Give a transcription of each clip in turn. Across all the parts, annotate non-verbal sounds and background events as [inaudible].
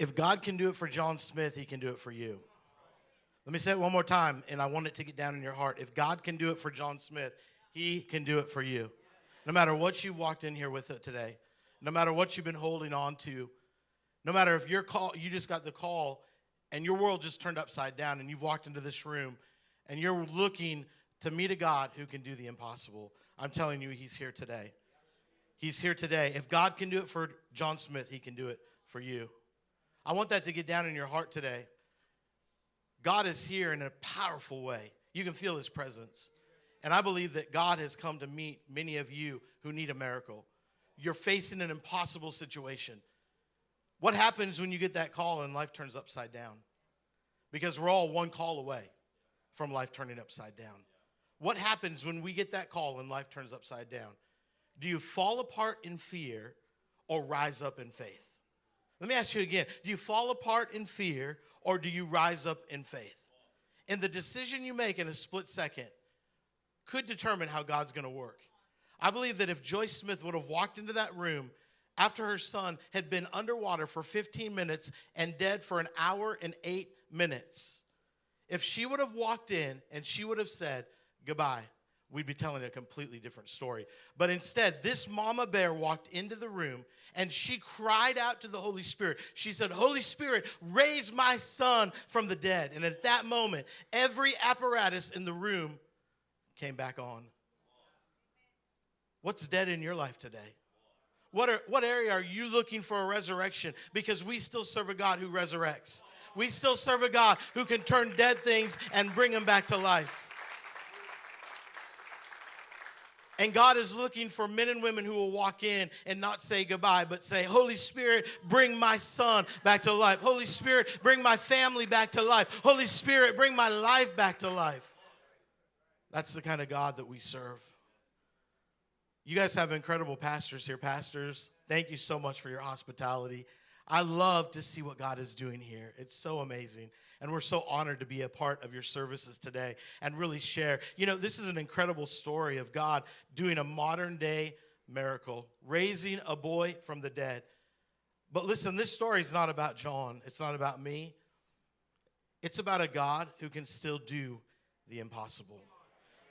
If God can do it for John Smith, he can do it for you. Let me say it one more time, and I want it to get down in your heart. If God can do it for John Smith, he can do it for you. No matter what you've walked in here with it today, no matter what you've been holding on to, no matter if your call, you just got the call and your world just turned upside down and you've walked into this room and you're looking to meet a God who can do the impossible. I'm telling you, he's here today. He's here today. If God can do it for John Smith, he can do it for you. I want that to get down in your heart today. God is here in a powerful way. You can feel his presence. And I believe that God has come to meet many of you who need a miracle. You're facing an impossible situation. What happens when you get that call and life turns upside down? Because we're all one call away from life turning upside down. What happens when we get that call and life turns upside down? Do you fall apart in fear or rise up in faith? Let me ask you again do you fall apart in fear or do you rise up in faith? And the decision you make in a split second could determine how God's gonna work. I believe that if Joyce Smith would have walked into that room after her son had been underwater for 15 minutes and dead for an hour and eight minutes, if she would have walked in and she would have said, Goodbye, we'd be telling a completely different story. But instead, this mama bear walked into the room and she cried out to the Holy Spirit. She said, Holy Spirit, raise my son from the dead. And at that moment, every apparatus in the room came back on. What's dead in your life today? What, are, what area are you looking for a resurrection? Because we still serve a God who resurrects. We still serve a God who can turn dead things and bring them back to life. And God is looking for men and women who will walk in and not say goodbye, but say, Holy Spirit, bring my son back to life. Holy Spirit, bring my family back to life. Holy Spirit, bring my life back to life. That's the kind of God that we serve. You guys have incredible pastors here. Pastors, thank you so much for your hospitality. I love to see what God is doing here. It's so amazing. And we're so honored to be a part of your services today and really share. You know, this is an incredible story of God doing a modern day miracle, raising a boy from the dead. But listen, this story is not about John, it's not about me. It's about a God who can still do the impossible.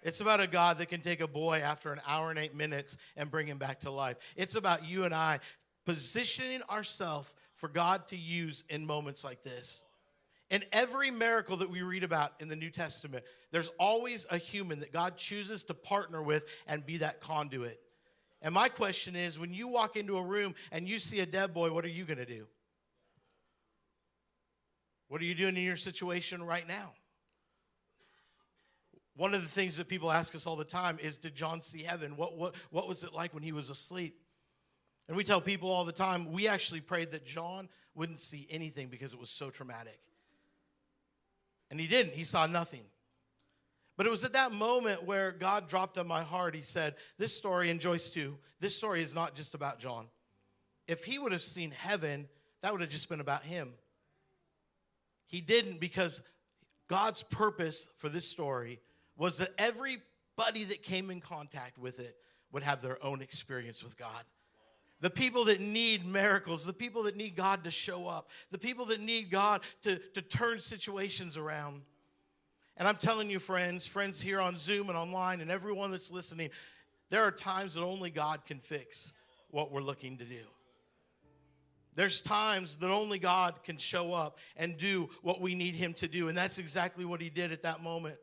It's about a God that can take a boy after an hour and eight minutes and bring him back to life. It's about you and I positioning ourselves for God to use in moments like this. In every miracle that we read about in the New Testament, there's always a human that God chooses to partner with and be that conduit. And my question is when you walk into a room and you see a dead boy, what are you going to do? What are you doing in your situation right now? One of the things that people ask us all the time is Did John see heaven? What, what, what was it like when he was asleep? And we tell people all the time, we actually prayed that John wouldn't see anything because it was so traumatic. And he didn't, he saw nothing. But it was at that moment where God dropped on my heart. He said, This story, and Joyce too, this story is not just about John. If he would have seen heaven, that would have just been about him. He didn't because God's purpose for this story was that everybody that came in contact with it would have their own experience with God the people that need miracles, the people that need God to show up, the people that need God to, to turn situations around. And I'm telling you, friends, friends here on Zoom and online, and everyone that's listening, there are times that only God can fix what we're looking to do. There's times that only God can show up and do what we need Him to do. And that's exactly what He did at that moment.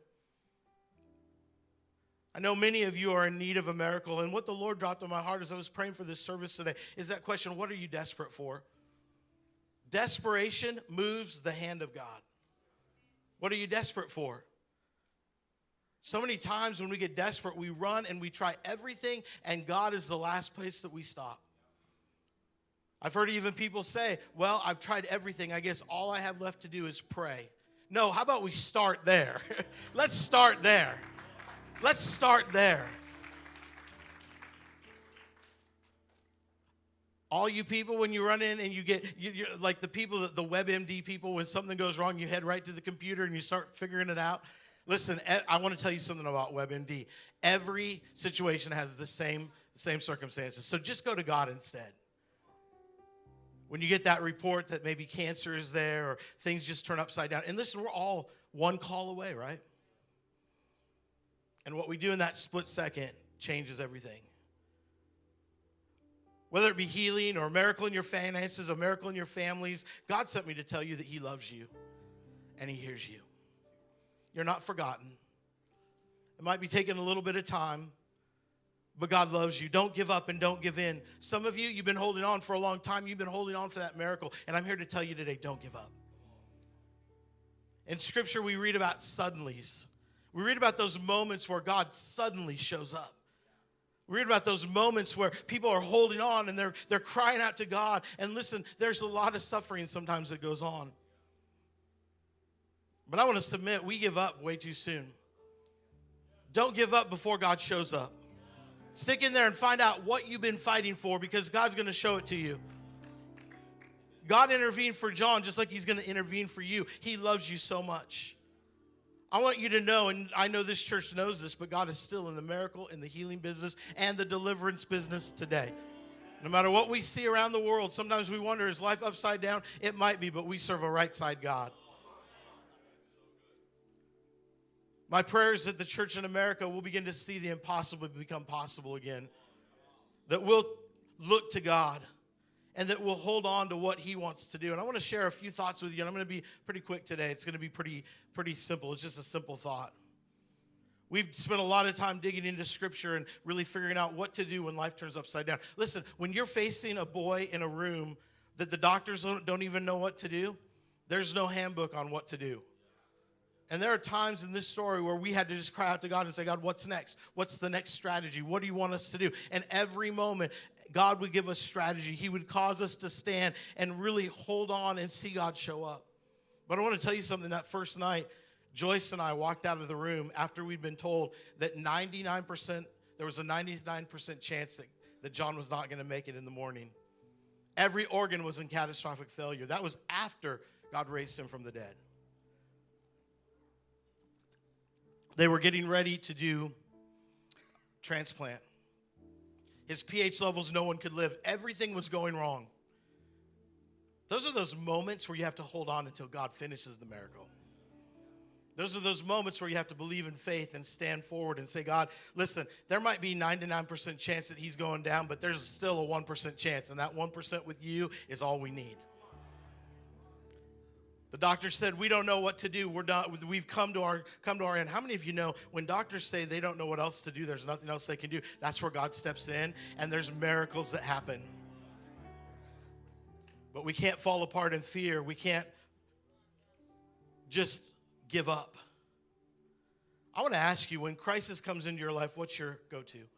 I know many of you are in need of a miracle, and what the Lord dropped on my heart as I was praying for this service today is that question what are you desperate for? Desperation moves the hand of God. What are you desperate for? So many times when we get desperate, we run and we try everything, and God is the last place that we stop. I've heard even people say, Well, I've tried everything. I guess all I have left to do is pray. No, how about we start there? [laughs] Let's start there. Let's start there. All you people, when you run in and you get, you, like the people, the WebMD people, when something goes wrong, you head right to the computer and you start figuring it out. Listen, I want to tell you something about WebMD. Every situation has the same, same circumstances. So just go to God instead. When you get that report that maybe cancer is there or things just turn upside down. And listen, we're all one call away, right? And what we do in that split second changes everything. Whether it be healing or a miracle in your finances, a miracle in your families, God sent me to tell you that He loves you and He hears you. You're not forgotten. It might be taking a little bit of time, but God loves you. Don't give up and don't give in. Some of you, you've been holding on for a long time. You've been holding on for that miracle. And I'm here to tell you today don't give up. In scripture, we read about suddenlies. We read about those moments where God suddenly shows up. We read about those moments where people are holding on and they're, they're crying out to God. And listen, there's a lot of suffering sometimes that goes on. But I want to submit, we give up way too soon. Don't give up before God shows up. Stick in there and find out what you've been fighting for because God's going to show it to you. God intervened for John just like he's going to intervene for you. He loves you so much. I want you to know, and I know this church knows this, but God is still in the miracle, in the healing business, and the deliverance business today. No matter what we see around the world, sometimes we wonder, is life upside down? It might be, but we serve a right side God. My prayer is that the church in America will begin to see the impossible become possible again. That we'll look to God and that we'll hold on to what he wants to do. And I want to share a few thoughts with you, and I'm going to be pretty quick today. It's going to be pretty, pretty simple. It's just a simple thought. We've spent a lot of time digging into scripture and really figuring out what to do when life turns upside down. Listen, when you're facing a boy in a room that the doctors don't even know what to do, there's no handbook on what to do. And there are times in this story where we had to just cry out to God and say, God, what's next? What's the next strategy? What do you want us to do? And every moment, God would give us strategy. He would cause us to stand and really hold on and see God show up. But I want to tell you something that first night, Joyce and I walked out of the room after we'd been told that 99%, there was a 99% chance that, that John was not going to make it in the morning. Every organ was in catastrophic failure. That was after God raised him from the dead. They were getting ready to do transplant. His pH levels, no one could live. Everything was going wrong. Those are those moments where you have to hold on until God finishes the miracle. Those are those moments where you have to believe in faith and stand forward and say, God, listen, there might be 99% chance that he's going down, but there's still a 1% chance. And that 1% with you is all we need. The doctor said, "We don't know what to do. We're done. We've come to our come to our end." How many of you know when doctors say they don't know what else to do? There's nothing else they can do. That's where God steps in, and there's miracles that happen. But we can't fall apart in fear. We can't just give up. I want to ask you: when crisis comes into your life, what's your go-to?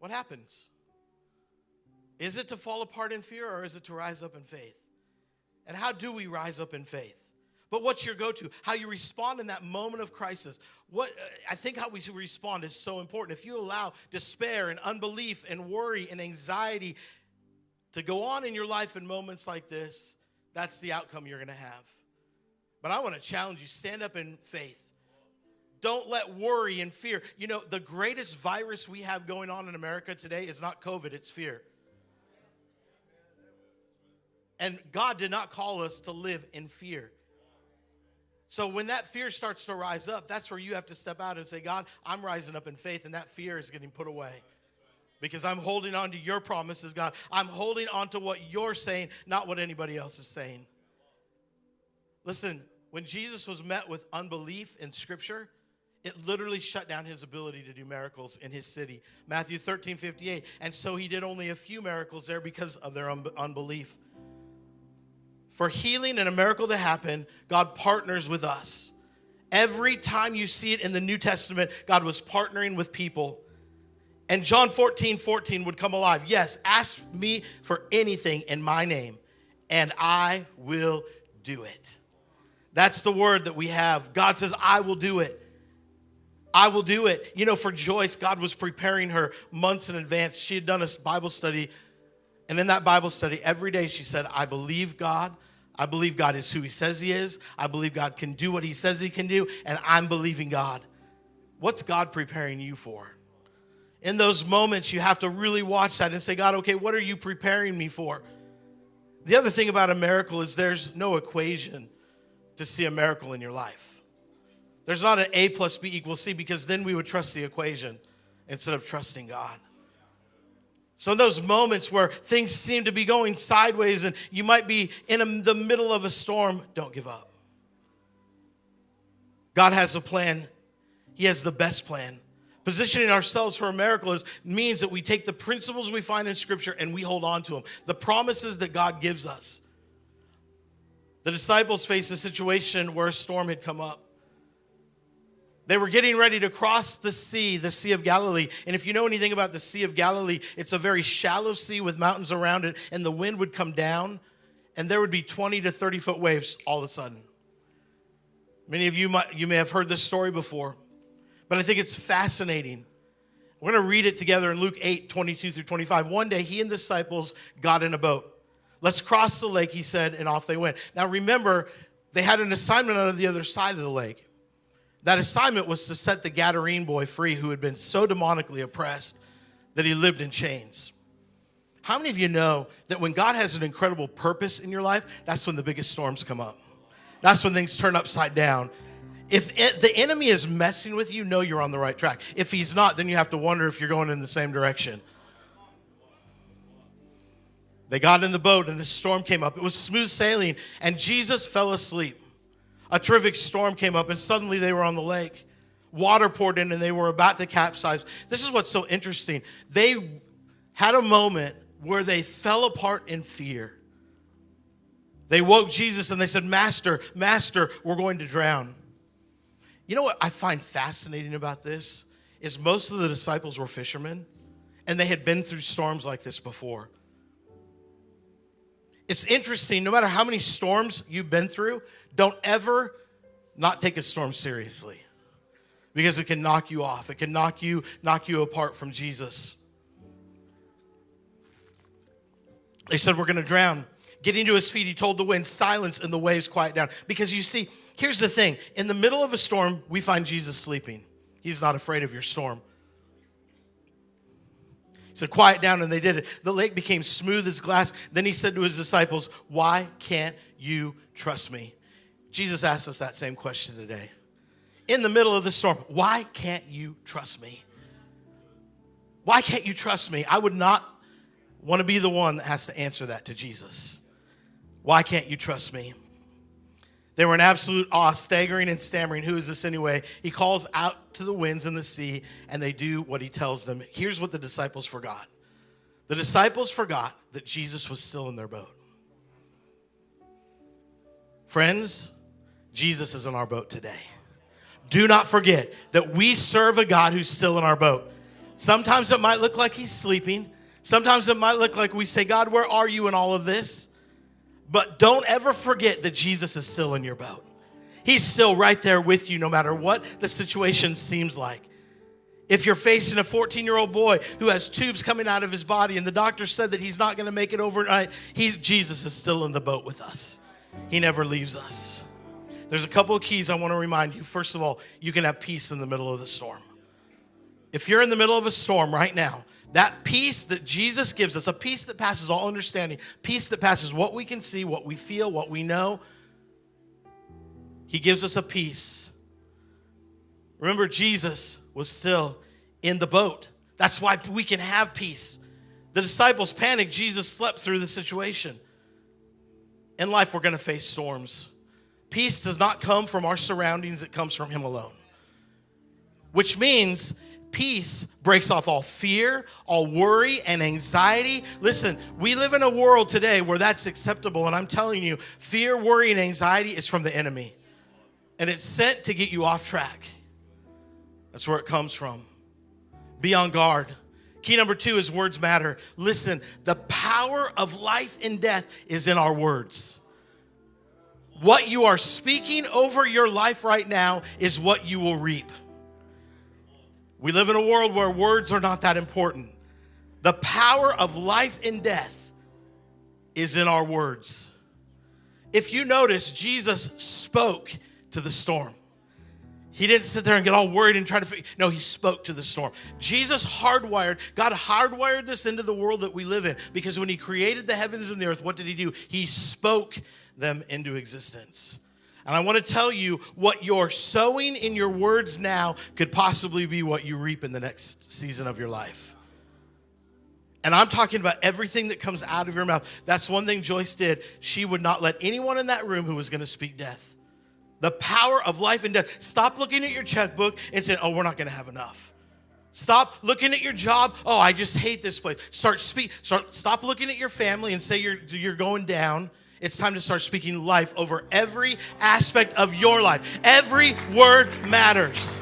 What happens? Is it to fall apart in fear, or is it to rise up in faith? And how do we rise up in faith? But what's your go to? How you respond in that moment of crisis. What uh, I think how we respond is so important. If you allow despair and unbelief and worry and anxiety to go on in your life in moments like this, that's the outcome you're going to have. But I want to challenge you stand up in faith. Don't let worry and fear. You know, the greatest virus we have going on in America today is not COVID, it's fear. And God did not call us to live in fear. So when that fear starts to rise up, that's where you have to step out and say, God, I'm rising up in faith, and that fear is getting put away. Because I'm holding on to your promises, God. I'm holding on to what you're saying, not what anybody else is saying. Listen, when Jesus was met with unbelief in Scripture, it literally shut down his ability to do miracles in his city. Matthew 13, 58. And so he did only a few miracles there because of their unbelief for healing and a miracle to happen, God partners with us. Every time you see it in the New Testament, God was partnering with people. And John 14, 14 would come alive. Yes, ask me for anything in my name, and I will do it. That's the word that we have. God says, I will do it. I will do it. You know, for Joyce, God was preparing her months in advance. She had done a Bible study, and in that Bible study, every day she said, I believe God. I believe God is who He says He is. I believe God can do what He says He can do, and I'm believing God. What's God preparing you for? In those moments, you have to really watch that and say, God, okay, what are you preparing me for? The other thing about a miracle is there's no equation to see a miracle in your life. There's not an A plus B equals C because then we would trust the equation instead of trusting God. So, in those moments where things seem to be going sideways and you might be in a, the middle of a storm, don't give up. God has a plan, He has the best plan. Positioning ourselves for a miracle is, means that we take the principles we find in Scripture and we hold on to them, the promises that God gives us. The disciples faced a situation where a storm had come up. They were getting ready to cross the sea, the Sea of Galilee. And if you know anything about the Sea of Galilee, it's a very shallow sea with mountains around it, and the wind would come down, and there would be 20 to 30 foot waves all of a sudden. Many of you might, you may have heard this story before but I think it's fascinating. We're going to read it together in Luke 8, 22 through 25. One day, he and the disciples got in a boat. Let's cross the lake, he said, and off they went. Now, remember, they had an assignment on the other side of the lake. That assignment was to set the Gadarene boy free who had been so demonically oppressed that he lived in chains. How many of you know that when God has an incredible purpose in your life, that's when the biggest storms come up? That's when things turn upside down if it, the enemy is messing with you, know you're on the right track. If he's not, then you have to wonder if you're going in the same direction. They got in the boat and the storm came up. It was smooth sailing, and Jesus fell asleep. A terrific storm came up, and suddenly they were on the lake. Water poured in, and they were about to capsize. This is what's so interesting. They had a moment where they fell apart in fear. They woke Jesus and they said, Master, Master, we're going to drown. You know what I find fascinating about this is most of the disciples were fishermen and they had been through storms like this before. It's interesting, no matter how many storms you've been through, don't ever not take a storm seriously because it can knock you off. It can knock you knock you apart from Jesus. They said we're going to drown. Getting to his feet, he told the wind, "Silence," and the waves quiet down. Because you see, Here's the thing in the middle of a storm, we find Jesus sleeping. He's not afraid of your storm. He said, Quiet down, and they did it. The lake became smooth as glass. Then he said to his disciples, Why can't you trust me? Jesus asked us that same question today. In the middle of the storm, why can't you trust me? Why can't you trust me? I would not want to be the one that has to answer that to Jesus. Why can't you trust me? They were in absolute awe, staggering and stammering. Who is this anyway? He calls out to the winds and the sea, and they do what he tells them. Here's what the disciples forgot the disciples forgot that Jesus was still in their boat. Friends, Jesus is in our boat today. Do not forget that we serve a God who's still in our boat. Sometimes it might look like he's sleeping. Sometimes it might look like we say, God, where are you in all of this? But don't ever forget that Jesus is still in your boat. He's still right there with you no matter what the situation seems like. If you're facing a 14 year old boy who has tubes coming out of his body and the doctor said that he's not going to make it overnight, he, Jesus is still in the boat with us. He never leaves us. There's a couple of keys I want to remind you. First of all, you can have peace in the middle of the storm. If you're in the middle of a storm right now, that peace that Jesus gives us, a peace that passes all understanding, peace that passes what we can see, what we feel, what we know. He gives us a peace. Remember, Jesus was still in the boat. That's why we can have peace. The disciples panicked. Jesus slept through the situation. In life, we're going to face storms. Peace does not come from our surroundings, it comes from Him alone. Which means peace breaks off all fear, all worry, and anxiety. Listen, we live in a world today where that's acceptable, and I'm telling you, fear, worry, and anxiety is from the enemy. And it's sent to get you off track. That's where it comes from. Be on guard. Key number two is words matter. Listen, the power of life and death is in our words. What you are speaking over your life right now is what you will reap. We live in a world where words are not that important. The power of life and death is in our words. If you notice, Jesus spoke to the storm. He didn't sit there and get all worried and try to. No, he spoke to the storm. Jesus hardwired, God hardwired this into the world that we live in because when he created the heavens and the earth, what did he do? He spoke them into existence. And I want to tell you what you're sowing in your words now could possibly be what you reap in the next season of your life. And I'm talking about everything that comes out of your mouth. That's one thing Joyce did. She would not let anyone in that room who was going to speak death. The power of life and death. Stop looking at your checkbook and saying, oh, we're not going to have enough. Stop looking at your job. Oh, I just hate this place. Start speak. Start. Stop looking at your family and say you're you're going down. It's time to start speaking life over every aspect of your life. Every word matters.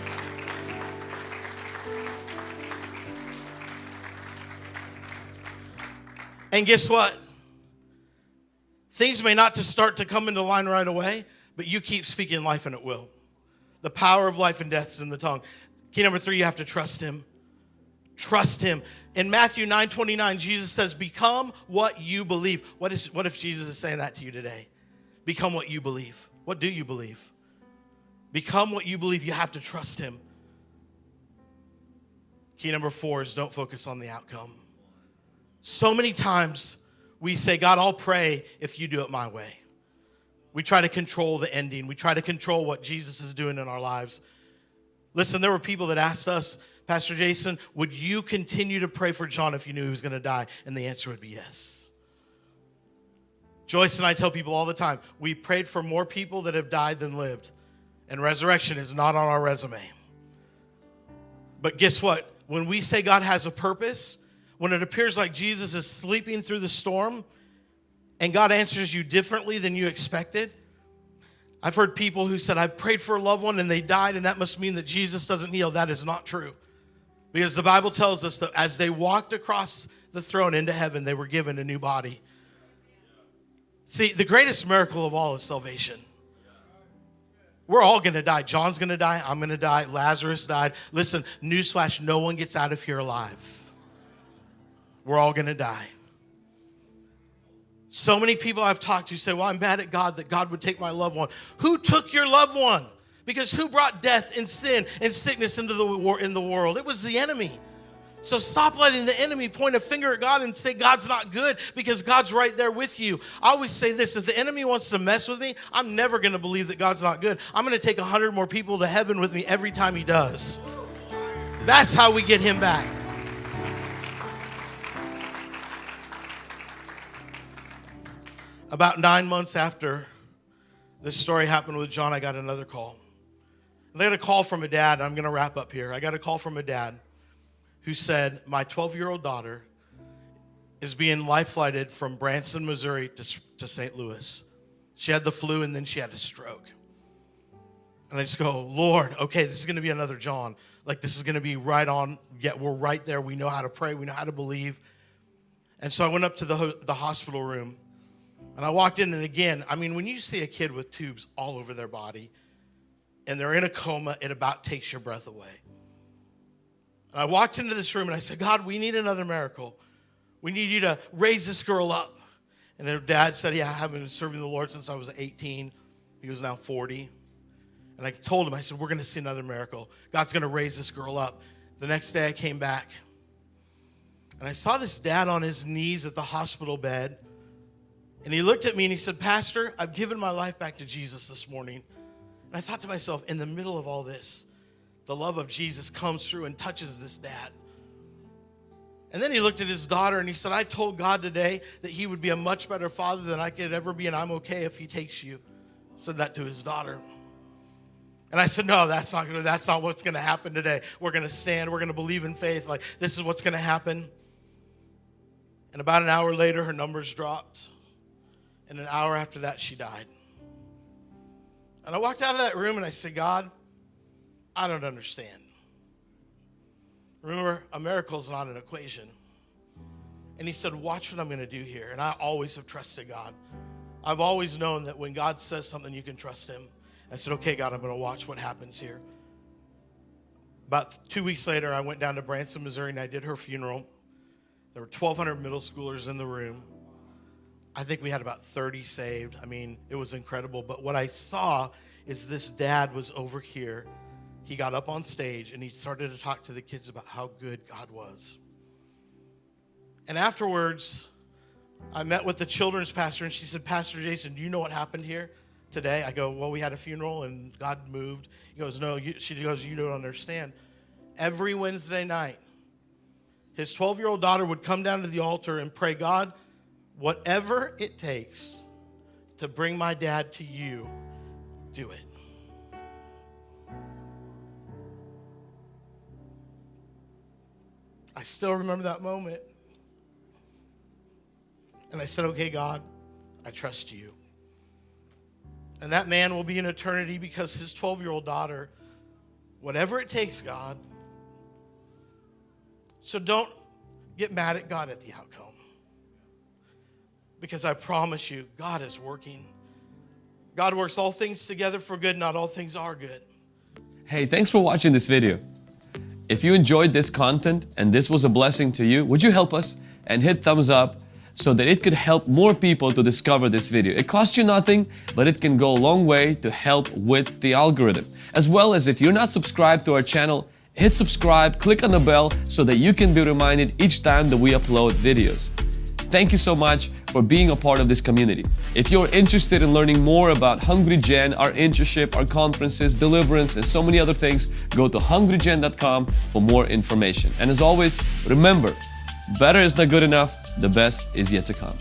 And guess what? Things may not to start to come into line right away, but you keep speaking life and it will. The power of life and death is in the tongue. Key number three, you have to trust him. Trust him. In Matthew 9 29, Jesus says, Become what you believe. What, is, what if Jesus is saying that to you today? Become what you believe. What do you believe? Become what you believe. You have to trust him. Key number four is don't focus on the outcome. So many times we say, God, I'll pray if you do it my way. We try to control the ending. We try to control what Jesus is doing in our lives. Listen, there were people that asked us, Pastor Jason, would you continue to pray for John if you knew he was going to die? And the answer would be yes. Joyce and I tell people all the time, we prayed for more people that have died than lived. And resurrection is not on our resume. But guess what? When we say God has a purpose, when it appears like Jesus is sleeping through the storm, and God answers you differently than you expected. I've heard people who said, I prayed for a loved one and they died, and that must mean that Jesus doesn't heal. That is not true. Because the Bible tells us that as they walked across the throne into heaven, they were given a new body. See, the greatest miracle of all is salvation. We're all gonna die. John's gonna die. I'm gonna die. Lazarus died. Listen, newsflash no one gets out of here alive. We're all gonna die. So many people I've talked to say, Well, I'm mad at God that God would take my loved one. Who took your loved one? Because who brought death and sin and sickness into the war in the world? It was the enemy. So stop letting the enemy point a finger at God and say God's not good because God's right there with you. I always say this if the enemy wants to mess with me, I'm never going to believe that God's not good. I'm going to take 100 more people to heaven with me every time he does. That's how we get him back. About nine months after this story happened with John, I got another call. I got a call from a dad. I'm going to wrap up here. I got a call from a dad who said, My 12 year old daughter is being life flighted from Branson, Missouri to, to St. Louis. She had the flu and then she had a stroke. And I just go, Lord, okay, this is going to be another John. Like, this is going to be right on. Yet we're right there. We know how to pray, we know how to believe. And so I went up to the, the hospital room and I walked in, and again, I mean, when you see a kid with tubes all over their body and they're in a coma, it about takes your breath away. And I walked into this room and I said, God, we need another miracle. We need you to raise this girl up. And her dad said, Yeah, I have been serving the Lord since I was 18. He was now 40. And I told him, I said, We're going to see another miracle. God's going to raise this girl up. The next day I came back and I saw this dad on his knees at the hospital bed and he looked at me and he said, Pastor, I've given my life back to Jesus this morning. And I thought to myself, in the middle of all this, the love of Jesus comes through and touches this dad. And then he looked at his daughter and he said, I told God today that he would be a much better father than I could ever be, and I'm okay if he takes you. Said that to his daughter. And I said, No, that's not gonna, that's not what's gonna happen today. We're gonna stand, we're gonna believe in faith, like this is what's gonna happen. And about an hour later, her numbers dropped. And an hour after that, she died. And I walked out of that room and I said, God, I don't understand. Remember, a miracle is not an equation. And he said, Watch what I'm going to do here. And I always have trusted God. I've always known that when God says something, you can trust him. I said, Okay, God, I'm going to watch what happens here. About two weeks later, I went down to Branson, Missouri, and I did her funeral. There were 1,200 middle schoolers in the room. I think we had about 30 saved. I mean, it was incredible. But what I saw is this dad was over here he got up on stage and he started to talk to the kids about how good God was. And afterwards, I met with the children's pastor and she said, Pastor Jason, do you know what happened here today? I go, Well, we had a funeral and God moved. He goes, No, she goes, You don't understand. Every Wednesday night, his 12 year old daughter would come down to the altar and pray, God, whatever it takes to bring my dad to you, do it. I still remember that moment. And I said, Okay, God, I trust you. And that man will be in eternity because his 12 year old daughter, whatever it takes, God. So don't get mad at God at the outcome. Because I promise you, God is working. God works all things together for good, not all things are good. Hey, thanks for watching this video. If you enjoyed this content and this was a blessing to you, would you help us and hit thumbs up so that it could help more people to discover this video. It costs you nothing, but it can go a long way to help with the algorithm. As well as if you're not subscribed to our channel, hit subscribe, click on the bell so that you can be reminded each time that we upload videos. Thank you so much for being a part of this community. If you're interested in learning more about Hungry Gen, our internship, our conferences, deliverance, and so many other things, go to hungrygen.com for more information. And as always, remember, better is not good enough, the best is yet to come.